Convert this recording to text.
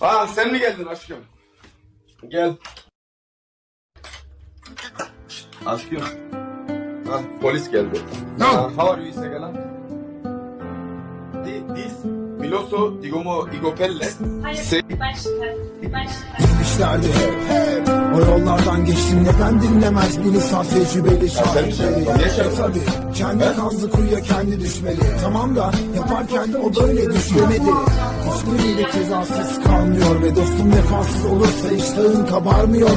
Ha sen mi geldin aşkım? Gel. Aşkım. Ha polis geldi. Ha, how are you Segala? Di- This Miloso Digomo Igopelle. Hayır, Se- işlerdi hep hep O yollardan geçtim neden dinlemez beni saf tecrübeli şarkı? tabi kendi kazdı kuyuya kendi düşmeli Tamam da yaparken o böyle düşlemedi Hiçbiriyle cezasız kalmıyor ve dostum vefasız olursa iştahın kabarmıyor